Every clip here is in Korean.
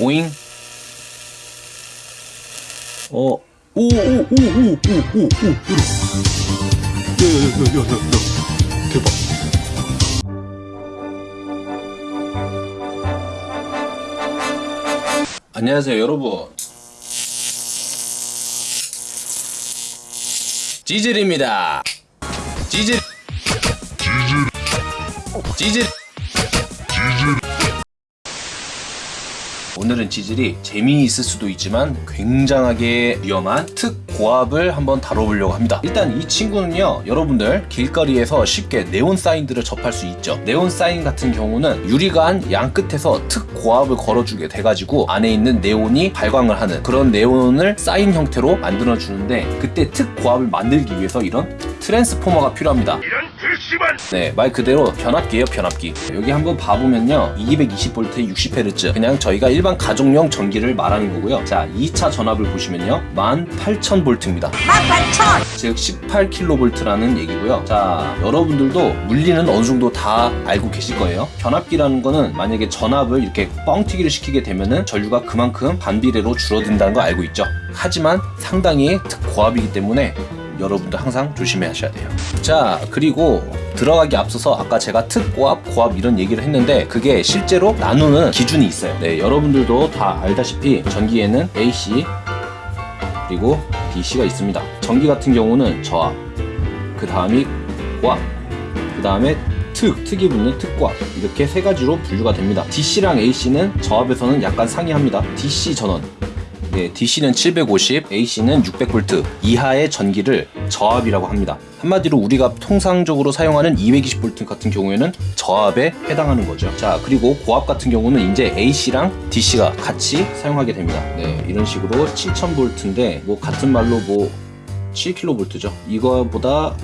오잉? 어 오오오오오오오 야야야야야 대박. 안녕하세요 여러분. 지질입니다. 지질. 지질. 지질 지질. 오늘은 찌질이 재미있을 수도 있지만 굉장하게 위험한 특고압을 한번 다뤄보려고 합니다. 일단 이 친구는요 여러분들 길거리에서 쉽게 네온 사인들을 접할 수 있죠. 네온 사인 같은 경우는 유리관 양 끝에서 특고압을 걸어주게 돼가지고 안에 있는 네온이 발광을 하는 그런 네온을 사인 형태로 만들어 주는데 그때 특고압을 만들기 위해서 이런 트랜스포머가 필요합니다. 이런 글 씨만 네, 말 그대로 변압기예요, 변압기. 여기 한번 봐보면요. 220V 60Hz. 그냥 저희가 일반 가정용 전기를 말하는 거고요. 자, 2차 전압을 보시면요. 18,000V입니다. 18,000! 즉 18kV라는 얘기고요. 자, 여러분들도 물리는 어느 정도 다 알고 계실 거예요. 변압기라는 거는 만약에 전압을 이렇게 뻥튀기를 시키게 되면은 전류가 그만큼 반비례로 줄어든다는 거 알고 있죠. 하지만 상당히 고압이기 때문에 여러분도 항상 조심해 하셔야 돼요. 자, 그리고 들어가기 앞서서 아까 제가 특 고압, 고압 이런 얘기를 했는데 그게 실제로 나누는 기준이 있어요. 네, 여러분들도 다 알다시피 전기에는 AC 그리고 DC가 있습니다. 전기 같은 경우는 저압, 그 다음이 고압, 그 다음에 특, 특이 붙는 특고압 이렇게 세 가지로 분류가 됩니다. DC랑 AC는 저압에서는 약간 상이합니다. DC 전원 예, DC는 750, AC는 600V 이하의 전기를 저압이라고 합니다. 한마디로 우리가 통상적으로 사용하는 220V 같은 경우에는 저압에 해당하는 거죠. 자, 그리고 고압 같은 경우는 이제 AC랑 DC가 같이 사용하게 됩니다. 네, 이런 식으로 7000V인데 뭐 같은 말로 뭐 7kV죠. 이거보다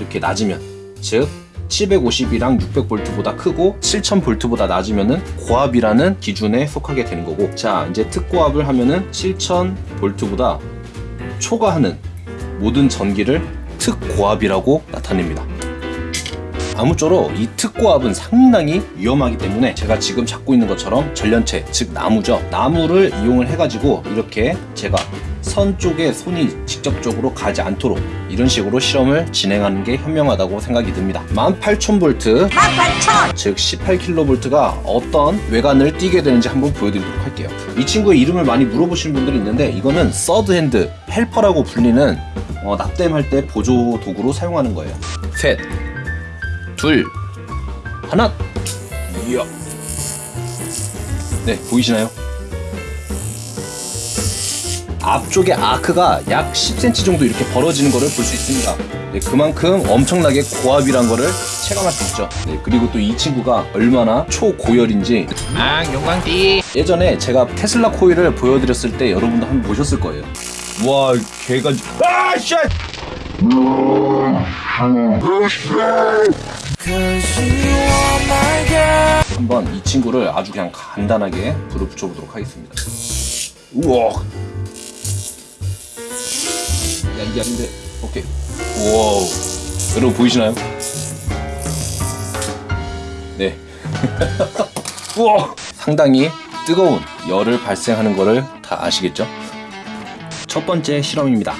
이렇게 낮으면 즉 750이랑 600V보다 크고 7000V보다 낮으면은 고압이라는 기준에 속하게 되는 거고 자 이제 특고압을 하면은 7000V보다 초과하는 모든 전기를 특고압이라고 나타냅니다. 아무쪼록 이 특고압은 상당히 위험하기 때문에 제가 지금 잡고 있는 것처럼 전련체 즉 나무죠. 나무를 이용을 해가지고 이렇게 제가 선 쪽에 손이 직접적으로 가지 않도록 이런 식으로 실험을 진행하는 게 현명하다고 생각이 듭니다 18,000V 18,000! 즉 18kV가 어떤 외관을 띠게 되는지 한번 보여드리도록 할게요 이 친구의 이름을 많이 물어보시는 분들이 있는데 이거는 서드핸드 헬퍼라고 불리는 어, 납땜할 때 보조 도구로 사용하는 거예요 셋 둘, 하나. 이야. 네, 보이시나요? 앞쪽에 아크가 약 10cm 정도 이렇게 벌어지는 거를 볼수 있습니다. 네, 그만큼 엄청나게 고압이란 거를 체감할 수 있죠. 네, 그리고 또 이 친구가 얼마나 초고열인지 아 용광띠 예전에 제가 테슬라 코일을 보여드렸을 때 여러분도 한번 보셨을 거예요. 와, 개가 아, 씨! 한번 이 친구를 아주 그냥 간단하게 불을 붙여보도록 하겠습니다. 우와. 야, 이게 아닌데. 오케이. 우와. 여러분 보이시나요? 네. 우와. 상당히 뜨거운 열을 발생하는 거를 다 아시겠죠? 첫 번째 실험입니다.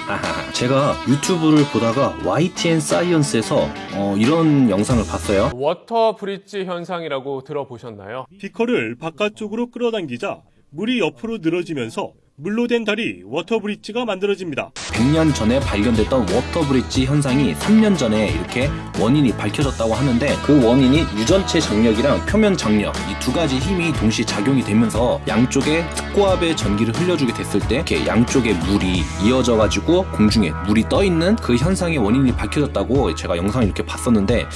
제가 유튜브를 보다가 YTN 사이언스에서 어, 이런 영상을 봤어요. water bridge 현상이라고 들어보셨나요? 비커를 바깥쪽으로 끌어당기자 물이 옆으로 늘어지면서 물로 된 다리 water bridge가 만들어집니다. 100년 전에 발견됐던 water bridge 현상이 3년 전에 이렇게 원인이 밝혀졌다고 하는데 그 원인이 유전체 장력이랑 표면 장력 이 두 가지 힘이 동시에 작용이 되면서 양쪽에 특고압의 전기를 흘려주게 됐을 때 이렇게 양쪽에 물이 이어져 가지고 공중에 물이 떠 있는 그 현상의 원인이 밝혀졌다고 제가 영상을 이렇게 봤었는데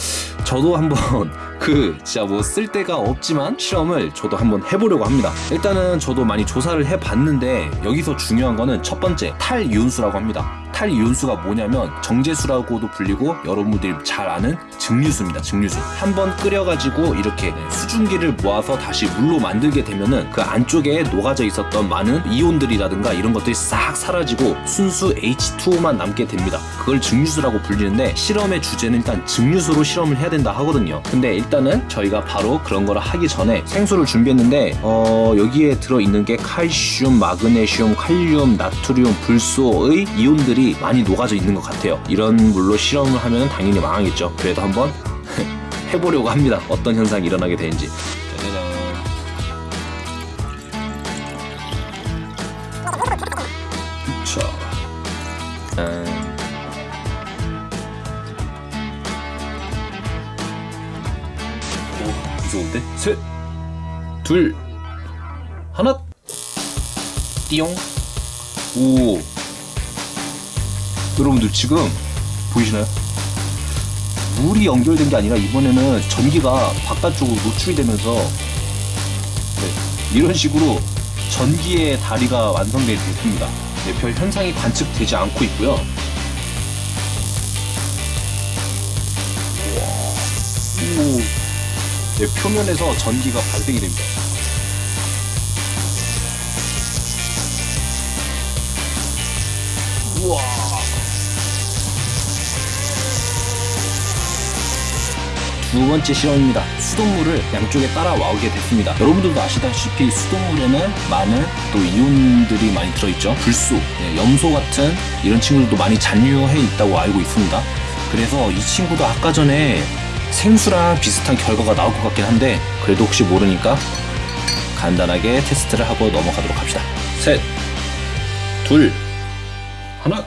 저도 한번 그 진짜 뭐 쓸데가 없지만 실험을 저도 한번 해보려고 합니다. 일단은 저도 많이 조사를 해봤는데 여기서 중요한 거는 첫 번째 탈이온수라고 합니다. 탈이온수가 뭐냐면 정제수라고도 불리고 여러분들이 잘 아는 증류수입니다. 증류수. 한번 끓여가지고 이렇게 수증기를 모아서 다시 물로 만들게 되면은 그 안쪽에 녹아져 있었던 많은 이온들이라든가 이런 것들이 싹 사라지고 순수 H2O만 남게 됩니다. 그걸 증류수라고 불리는데 실험의 주제는 일단 증류수로 실험을 해야 된다 하거든요. 근데 일단은 저희가 바로 그런 거를 하기 전에 생수를 준비했는데 어, 여기에 들어 있는 게 칼슘, 마그네슘, 칼륨, 나트륨, 불소의 이온들이 많이 녹아져 있는 것 같아요. 이런 물로 실험을 하면 당연히 망하겠죠. 그래도 한번 해보려고 합니다. 어떤 현상이 일어나게 되는지. 오, 무서운데? 셋, 둘, 하나, 띠용. 오. 여러분들 지금 보이시나요? 물이 연결된 게 아니라 이번에는 전기가 바깥쪽으로 노출이 되면서 네, 이런 식으로 전기의 다리가 완성되게 됐습니다. 네, 별 현상이 관측되지 않고 있고요. 오. 네, 표면에서 전기가 발생이 됩니다. 우와. 두 번째 실험입니다. 수돗물을 양쪽에 따라 와오게 됐습니다. 여러분들도 아시다시피 수돗물에는 많은 또 이온들이 많이 들어있죠. 불소, 네, 염소 같은 이런 친구들도 많이 잔류해 있다고 알고 있습니다. 그래서 이 친구도 아까 전에 생수랑 비슷한 결과가 나올 것 같긴 한데 그래도 혹시 모르니까 간단하게 테스트를 하고 넘어가도록 합시다. 셋, 둘, 하나.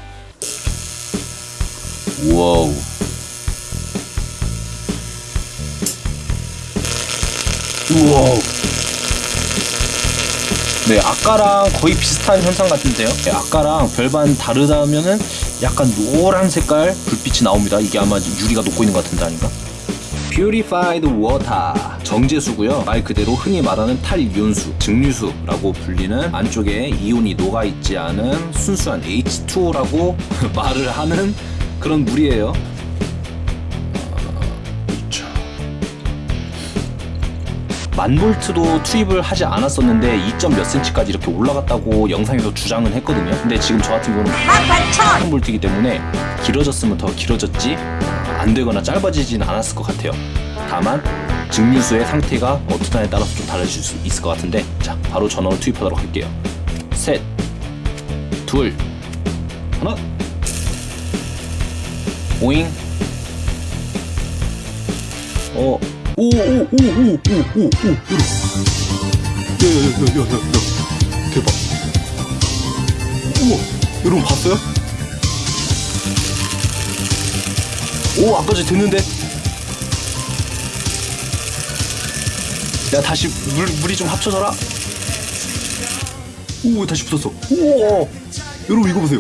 Wow. 우와. 네, 아까랑 거의 비슷한 현상 같은데요. 네, 아까랑 별반 다르다면은 약간 노란 색깔 불빛이 나옵니다. 이게 아마 유리가 녹고 있는 것 같은데 아닌가? Purified Water 정제수고요. 말 그대로 흔히 말하는 탈이온수, 증류수라고 불리는 안쪽에 이온이 녹아 있지 않은 순수한 H2O라고 말을 하는 그런 물이에요. 만 볼트도 투입을 하지 않았었는데 2점 몇 센치까지 이렇게 올라갔다고 영상에서 주장은 했거든요. 근데 지금 저 같은 경우는 18,000 볼트이기 때문에 길어졌으면 더 길어졌지 안 되거나 짧아지진 않았을 것 같아요. 다만 증류수의 상태가 어떠냐에 따라서 좀 달라질 수 있을 것 같은데 자 바로 전원을 투입하도록 할게요. 셋, 둘, 하나, 오잉. 어, 오, 오, 오, 오, 오, 오, 오, 여러분. 야, 야, 야, 야, 야, 야, 대박. 우와, 여러분 봤어요? 오 아까 전 됐는데 야 다시 물, 물이 좀 합쳐져라 오 다시 붙었어 우와 여러분 이거 보세요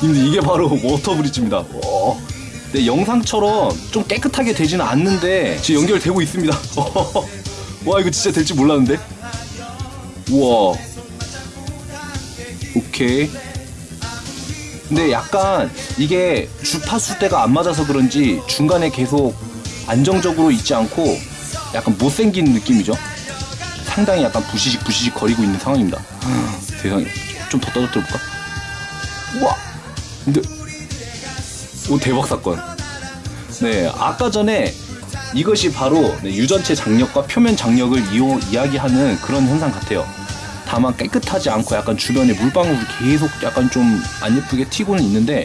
근데 이게 바로 water bridge입니다 와. 네, 영상처럼 좀 깨끗하게 되지는 않는데 지금 연결되고 있습니다 와 이거 진짜 될지 몰랐는데 우와 오케이 근데 약간 이게 주파수대가 안 맞아서 그런지 중간에 계속 안정적으로 있지 않고 약간 못생긴 느낌이죠. 상당히 약간 부시식 부시식 거리고 있는 상황입니다. 세상에 좀 더 떨어뜨려 볼까? 우와! 근데 오 대박 사건. 네 아까 전에 이것이 바로 네, 유전체 장력과 표면 장력을 이용, 이야기하는 그런 현상 같아요. 다만 깨끗하지 않고 약간 주변에 물방울이 계속 약간 좀 안 예쁘게 튀고는 있는데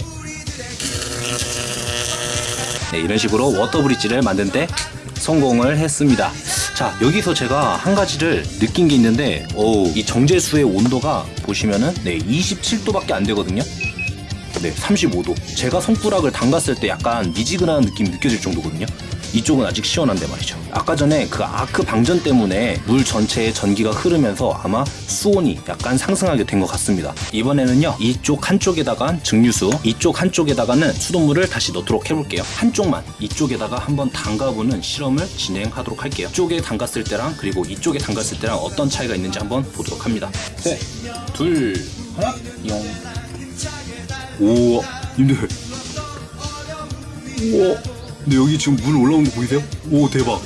네, 이런 식으로 워터 브릿지를 만드는데 성공을 했습니다. 자 여기서 제가 한 가지를 느낀 게 있는데 오, 이 정제수의 온도가 보시면은 네 27도밖에 안 되거든요. 네 35도. 제가 손가락을 담갔을 때 약간 미지근한 느낌이 느껴질 정도거든요. 이쪽은 아직 시원한데 말이죠. 아까 전에 그 아크 방전 때문에 물 전체에 전기가 흐르면서 아마 수온이 약간 상승하게 된 것 같습니다. 이번에는요, 이쪽 한쪽에다가 증류수, 이쪽 한쪽에다가는 수돗물을 다시 넣도록 해볼게요. 한쪽만 이쪽에다가 한번 담가보는 실험을 진행하도록 할게요. 이쪽에 담갔을 때랑 그리고 이쪽에 담갔을 때랑 어떤 차이가 있는지 한번 보도록 합니다. 셋, 둘, 하나, 용. 오, 님들. 우와. 근데 여기 지금 물 올라오는 거 보이세요? 오, 대박.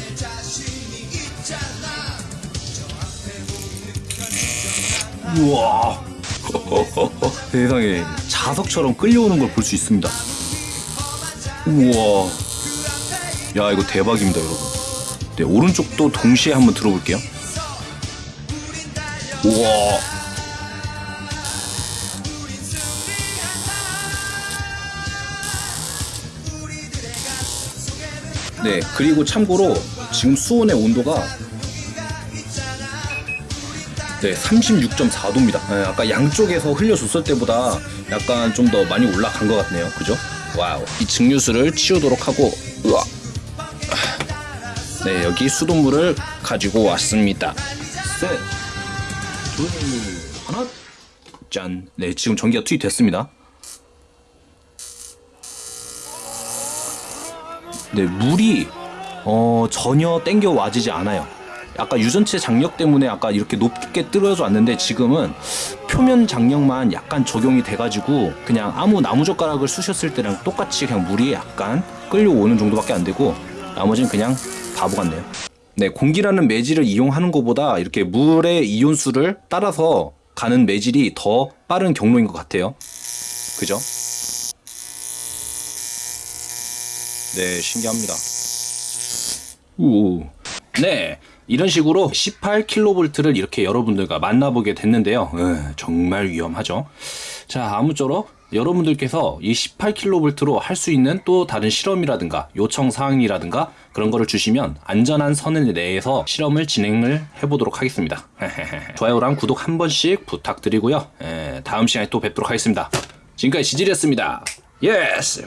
우와. 세상에 자석처럼 끌려오는 걸 볼 수 있습니다. 우와. 야, 이거 대박입니다, 여러분. 네, 오른쪽도 동시에 한번 들어볼게요. 우와. 네, 그리고 참고로 지금 수온의 온도가 네, 36.4도입니다. 아까 양쪽에서 흘려줬을 때보다 약간 좀 더 많이 올라간 것 같네요. 그죠? 와우. 이 증류수를 치우도록 하고, 으아. 네, 여기 수돗물을 가지고 왔습니다. 셋, 둘, 하나, 짠. 네, 지금 전기가 투입됐습니다. 네, 물이 어, 전혀 땡겨 와지지 않아요. 아까 유전체 장력 때문에 아까 이렇게 높게 떨어져 왔는데 지금은 표면 장력만 약간 적용이 돼가지고 그냥 아무 나무젓가락을 쑤셨을 때랑 똑같이 그냥 물이 약간 끌려오는 정도밖에 안 되고 나머지는 그냥 바보 같네요. 네, 공기라는 매질을 이용하는 것보다 이렇게 물의 이온수를 따라서 가는 매질이 더 빠른 경로인 것 같아요. 그죠? 네, 신기합니다. 우. 네. 이런 식으로 18kV를 이렇게 여러분들과 만나보게 됐는데요. 으, 정말 위험하죠. 자, 아무쪼록 여러분들께서 이 18kV로 할 수 있는 또 다른 실험이라든가 요청 사항이라든가 그런 거를 주시면 안전한 선을 내에서 실험을 진행을 해보도록 하겠습니다. 좋아요랑 구독 한 번씩 부탁드리고요. 에, 다음 시간에 또 뵙도록 하겠습니다. 지금까지 지질이었습니다. Yes!